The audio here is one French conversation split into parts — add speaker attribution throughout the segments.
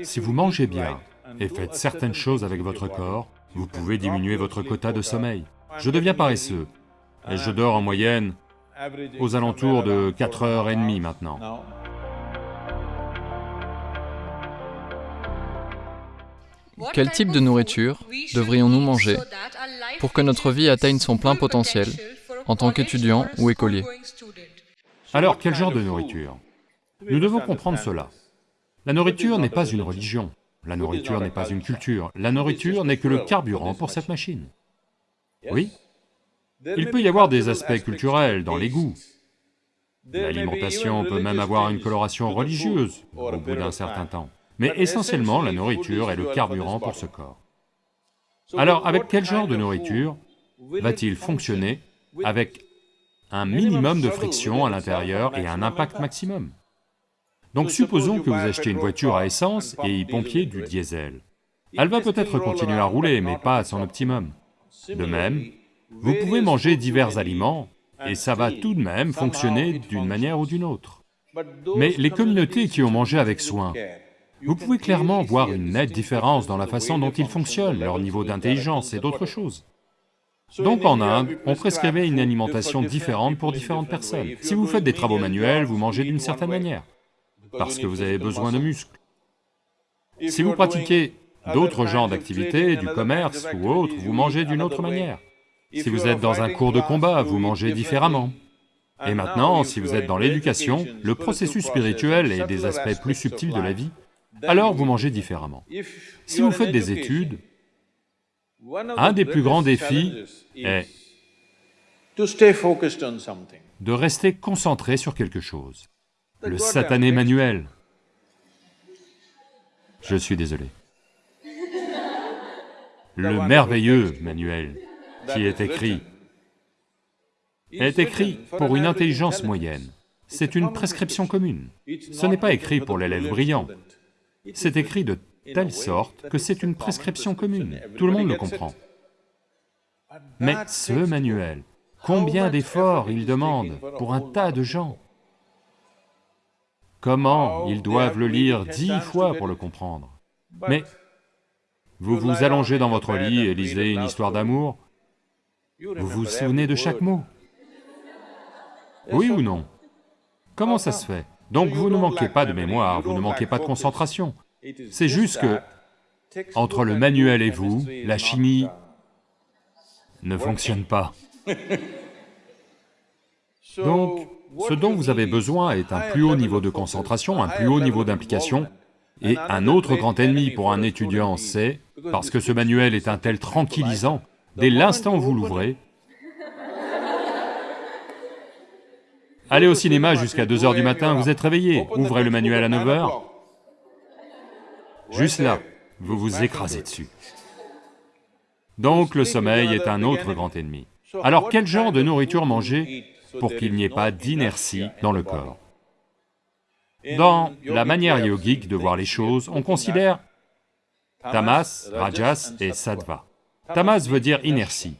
Speaker 1: Si vous mangez bien et faites certaines choses avec votre corps, vous pouvez diminuer votre quota de sommeil. Je deviens paresseux, et je dors en moyenne aux alentours de 4 heures et demie maintenant.
Speaker 2: Quel type de nourriture devrions-nous manger pour que notre vie atteigne son plein potentiel en tant qu'étudiant ou écolier?
Speaker 1: Alors, quel genre de nourriture? Nous devons comprendre cela. La nourriture n'est pas une religion, la nourriture n'est pas une culture, la nourriture n'est que le carburant pour cette machine. Oui, il peut y avoir des aspects culturels dans les goûts. L'alimentation peut même avoir une coloration religieuse au bout d'un certain temps. Mais essentiellement, la nourriture est le carburant pour ce corps. Alors, avec quel genre de nourriture va-t-il fonctionner avec un minimum de friction à l'intérieur et un impact maximum? Donc supposons que vous achetez une voiture à essence et y pompiez du diesel. Elle va peut-être continuer à rouler, mais pas à son optimum. De même, vous pouvez manger divers aliments, et ça va tout de même fonctionner d'une manière ou d'une autre. Mais les communautés qui ont mangé avec soin, vous pouvez clairement voir une nette différence dans la façon dont ils fonctionnent, leur niveau d'intelligence et d'autres choses. Donc en Inde, on prescrivait une alimentation différente pour différentes personnes. Si vous faites des travaux manuels, vous mangez d'une certaine manière, parce que vous avez besoin de muscles. Si vous pratiquez d'autres genres d'activités, du commerce ou autre, vous mangez d'une autre manière. Si vous êtes dans un cours de combat, vous mangez différemment. Et maintenant, si vous êtes dans l'éducation, le processus spirituel et des aspects plus subtils de la vie, alors vous mangez différemment. Si vous faites des études, un des plus grands défis est de rester concentré sur quelque chose. Le satané manuel. Je suis désolé. Le merveilleux manuel qui est écrit est écrit pour une intelligence moyenne. C'est une prescription commune. Ce n'est pas écrit pour l'élève brillant. C'est écrit de telle sorte que c'est une prescription commune, tout le monde le comprend. Mais ce manuel, combien d'efforts il demande pour un tas de gens Comment ils doivent le lire dix fois pour le comprendre. Mais vous vous allongez dans votre lit et lisez une histoire d'amour, vous vous souvenez de chaque mot? Oui ou non? Comment ça se fait? Donc vous ne manquez pas de mémoire, vous ne manquez pas de concentration. C'est juste que, entre le manuel et vous, la chimie ne fonctionne pas. Donc, ce dont vous avez besoin est un plus haut niveau de concentration, un plus haut niveau d'implication, et un autre grand ennemi pour un étudiant, c'est, parce que ce manuel est un tel tranquillisant, Dès l'instant où vous l'ouvrez, allez au cinéma jusqu'à 2 heures du matin, vous êtes réveillé, ouvrez le manuel à 9 heures, juste là, vous vous écrasez dessus. Donc le sommeil est un autre grand ennemi. Alors quel genre de nourriture manger? Pour qu'il n'y ait pas d'inertie dans le corps Dans la manière yogique de voir les choses, on considère tamas, rajas et sattva. Tamas veut dire inertie.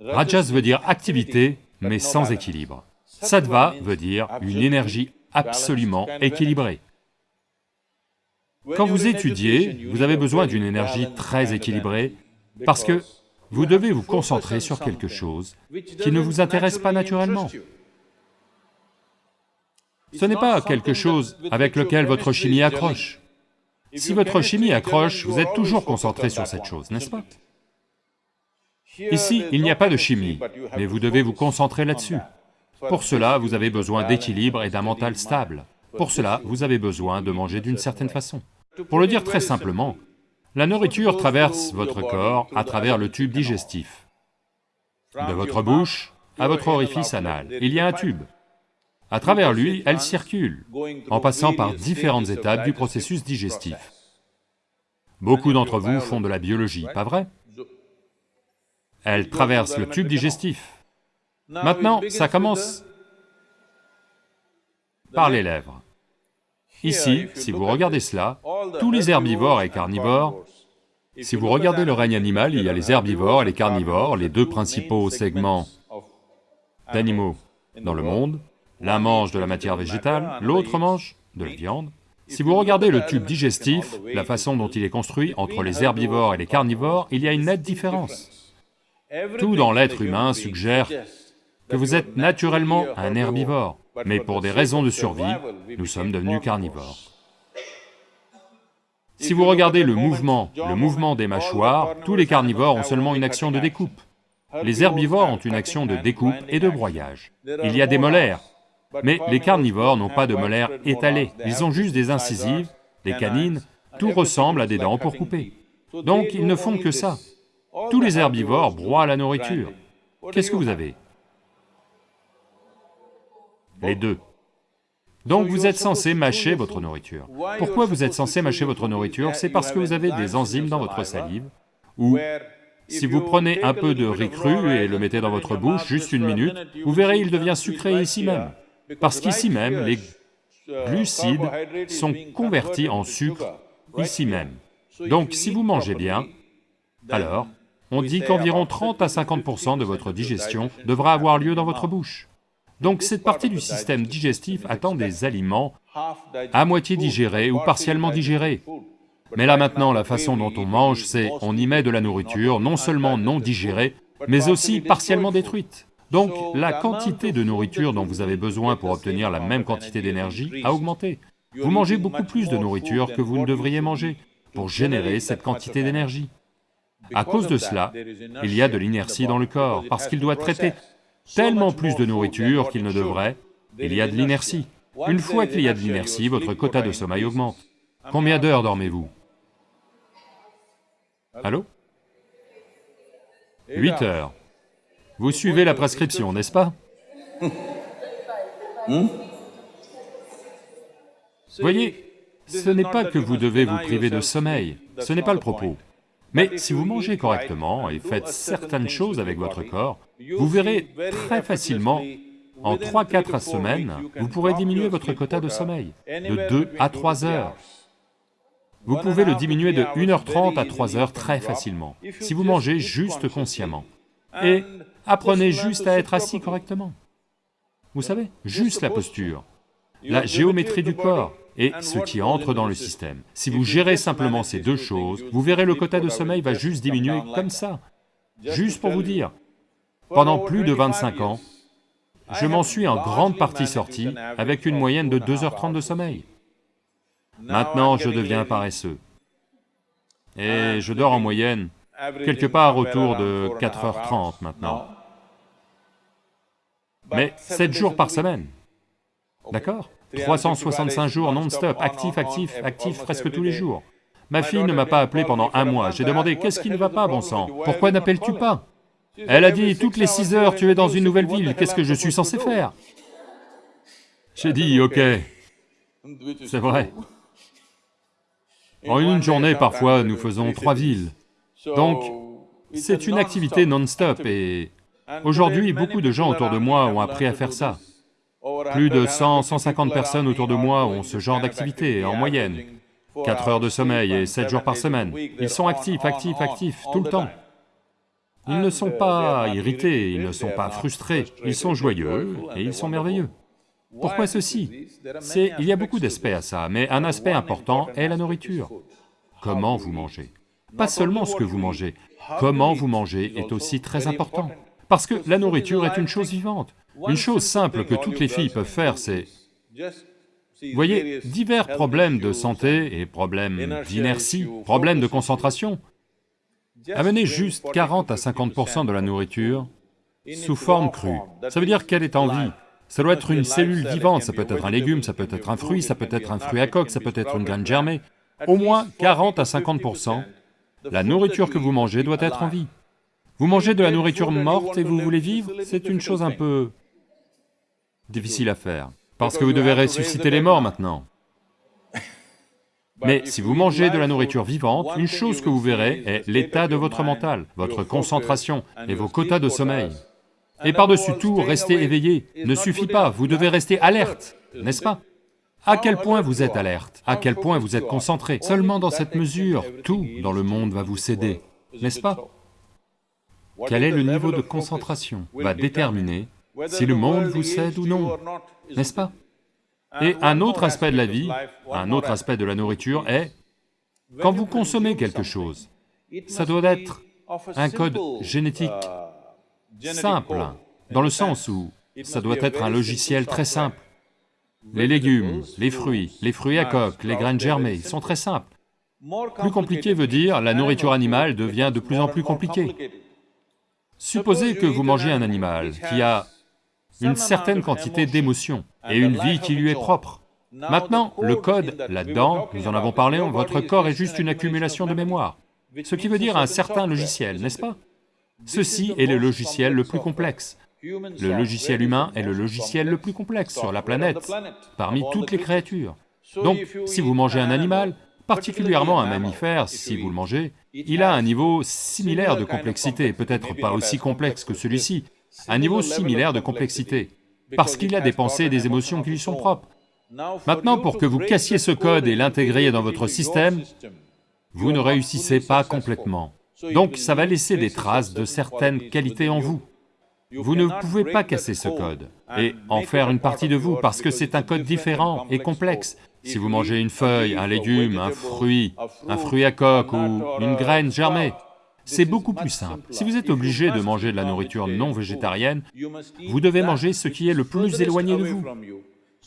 Speaker 1: Rajas veut dire activité, mais sans équilibre. Sattva veut dire une énergie absolument équilibrée. Quand vous étudiez, vous avez besoin d'une énergie très équilibrée, parce que vous devez vous concentrer sur quelque chose qui ne vous intéresse pas naturellement. Ce n'est pas quelque chose avec lequel votre chimie accroche. Si votre chimie accroche, vous êtes toujours concentré sur cette chose, n'est-ce pas? Ici, il n'y a pas de chimie, mais vous devez vous concentrer là-dessus. Pour cela, vous avez besoin d'équilibre et d'un mental stable. Pour cela, vous avez besoin de manger d'une certaine façon. Pour le dire très simplement, la nourriture traverse votre corps à travers le tube digestif. De votre bouche à votre orifice anal, il y a un tube. À travers lui, elle circule, en passant par différentes étapes du processus digestif. Beaucoup d'entre vous font de la biologie, pas vrai? Elle traverse le tube digestif. Maintenant, ça commence par les lèvres. Ici, si vous regardez cela, tous les herbivores et carnivores, si vous regardez le règne animal, il y a les herbivores et les carnivores, les deux principaux segments d'animaux dans le monde. L'un mange de la matière végétale, l'autre mange de la viande. Si vous regardez le tube digestif, la façon dont il est construit entre les herbivores et les carnivores, il y a une nette différence. Tout dans l'être humain suggère que vous êtes naturellement un herbivore, mais pour des raisons de survie, nous sommes devenus carnivores. Si vous regardez le mouvement, le mouvement des mâchoires, tous les carnivores ont seulement une action de découpe. Les herbivores ont une action de découpe et de broyage. Il y a des molaires, mais les carnivores n'ont pas de molaires étalées, ils ont juste des incisives, des canines, tout ressemble à des dents pour couper. Donc ils ne font que ça. Tous les herbivores broient la nourriture. Qu'est-ce que vous avez? Les deux. Donc vous êtes censé mâcher votre nourriture. Pourquoi vous êtes censé mâcher votre nourriture C'est parce que vous avez des enzymes dans votre salive, ou si vous prenez un peu de riz cru et le mettez dans votre bouche juste une minute, vous verrez il devient sucré ici même. Parce qu'ici même, les glucides sont convertis en sucre ici même. Donc si vous mangez bien, alors on dit qu'environ 30 à 50% de votre digestion devra avoir lieu dans votre bouche. Donc cette partie du système digestif attend des aliments à moitié digérés ou partiellement digérés. Mais là maintenant, la façon dont on mange, c'est on y met de la nourriture, non seulement non digérée, mais aussi partiellement détruite. Donc la quantité de nourriture dont vous avez besoin pour obtenir la même quantité d'énergie a augmenté. Vous mangez beaucoup plus de nourriture que vous ne devriez manger pour générer cette quantité d'énergie. À cause de cela, il y a de l'inertie dans le corps, parce qu'il doit traiter tellement plus de nourriture qu'il ne devrait, il y a de l'inertie. Une fois qu'il y a de l'inertie, votre quota de sommeil augmente. Combien d'heures dormez-vous? Allô? 8 heures. Vous suivez la prescription, n'est-ce pas? Voyez, ce n'est pas que vous devez vous priver de sommeil, ce n'est pas le propos. Mais si vous mangez correctement et faites certaines choses avec votre corps, vous verrez très facilement, en 3-4 semaines, vous pourrez diminuer votre quota de sommeil de 2 à 3 heures. Vous pouvez le diminuer de 1h30 à 3 heures très facilement, si vous mangez juste consciemment. Et apprenez juste à être assis correctement. Vous savez, juste la posture, la géométrie du corps et ce qui entre dans le système. Si vous gérez simplement ces deux choses, vous verrez le quota de sommeil va juste diminuer comme ça. Juste pour vous dire, pendant plus de 25 ans, je m'en suis en grande partie sorti avec une moyenne de 2h30 de sommeil. Maintenant, je deviens paresseux. Et je dors en moyenne quelque part autour de 4h30 maintenant. Mais 7 jours par semaine, d'accord 365 jours non-stop, actif, actif, actif presque tous les jours. Ma fille ne m'a pas appelé pendant un mois, j'ai demandé « qu'est-ce qui ne va pas, bon sang Pourquoi n'appelles-tu pas ?» Elle a dit « toutes les 6 heures, tu es dans une nouvelle ville, qu'est-ce que je suis censé faire ?» J'ai dit « ok, c'est vrai. En une journée, parfois, nous faisons trois villes. Donc, c'est une activité non-stop et aujourd'hui, beaucoup de gens autour de moi ont appris à faire ça. Plus de 100, 150 personnes autour de moi ont ce genre d'activité, en moyenne. 4 heures de sommeil et 7 jours par semaine. Ils sont actifs, actifs, actifs, tout le temps. Ils ne sont pas irrités, ils ne sont pas frustrés, ils sont joyeux et ils sont merveilleux. Pourquoi ceci? Il y a beaucoup d'aspects à ça, mais un aspect important est la nourriture. Comment vous mangez? Pas seulement ce que vous mangez, comment vous mangez est aussi très important. Parce que la nourriture est une chose vivante. Une chose simple que toutes les filles peuvent faire, c'est... Voyez, divers problèmes de santé et problèmes d'inertie, problèmes de concentration, amenez juste 40 à 50% de la nourriture sous forme crue. Ça veut dire qu'elle est en vie. Ça doit être une cellule vivante, ça peut être un légume, ça peut être un fruit, ça peut être un fruit à coque, ça peut être une graine germée. Au moins 40 à 50%, la nourriture que vous mangez doit être en vie. Vous mangez de la nourriture morte et vous voulez vivre, c'est une chose un peu difficile à faire, parce que vous devez ressusciter les morts maintenant. Mais si vous mangez de la nourriture vivante, une chose que vous verrez est l'état de votre mental, votre concentration et vos quotas de sommeil. Et par-dessus tout, rester éveillé. ne suffit pas, vous devez rester alerte, n'est-ce pas À quel point vous êtes alerte À quel point vous êtes concentré Seulement dans cette mesure, tout dans le monde va vous céder, n'est-ce pas Quel est le niveau de concentration va déterminer si le monde vous cède ou non, n'est-ce pas? Et un autre aspect de la vie, un autre aspect de la nourriture est, quand vous consommez quelque chose, ça doit être un code génétique simple, dans le sens où ça doit être un logiciel très simple. Les légumes, les fruits, les fruits à coque, les graines germées, sont très simples. Plus compliqué veut dire la nourriture animale devient de plus en plus compliquée. Supposez que vous mangez un animal qui a une certaine quantité d'émotions et une vie qui lui est propre. Maintenant, le code, là-dedans, nous en avons parlé, votre corps est juste une accumulation de mémoire, ce qui veut dire un certain logiciel, n'est-ce pas? Ceci est le logiciel le plus complexe. Le logiciel humain est le logiciel le plus complexe sur la planète, parmi toutes les créatures. Donc, si vous mangez un animal, particulièrement un mammifère, si vous le mangez, il a un niveau similaire de complexité, peut-être pas aussi complexe que celui-ci, un niveau similaire de complexité, parce qu'il a des pensées et des émotions qui lui sont propres. Maintenant, pour que vous cassiez ce code et l'intégriez dans votre système, vous ne réussissez pas complètement. Donc ça va laisser des traces de certaines qualités en vous. Vous ne pouvez pas casser ce code et en faire une partie de vous parce que c'est un code différent et complexe. Si vous mangez une feuille, un légume, un fruit, un fruit à coque ou une graine germée, c'est beaucoup plus simple. Si vous êtes obligé de manger de la nourriture non végétarienne, vous devez manger ce qui est le plus éloigné de vous.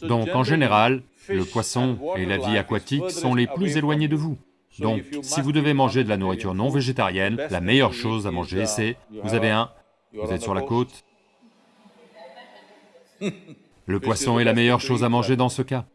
Speaker 1: Donc en général, le poisson et la vie aquatique sont les plus éloignés de vous. Donc, si vous devez manger de la nourriture non végétarienne, la meilleure chose à manger c'est, vous avez un, vous êtes sur la côte, le poisson est la meilleure chose à manger dans ce cas.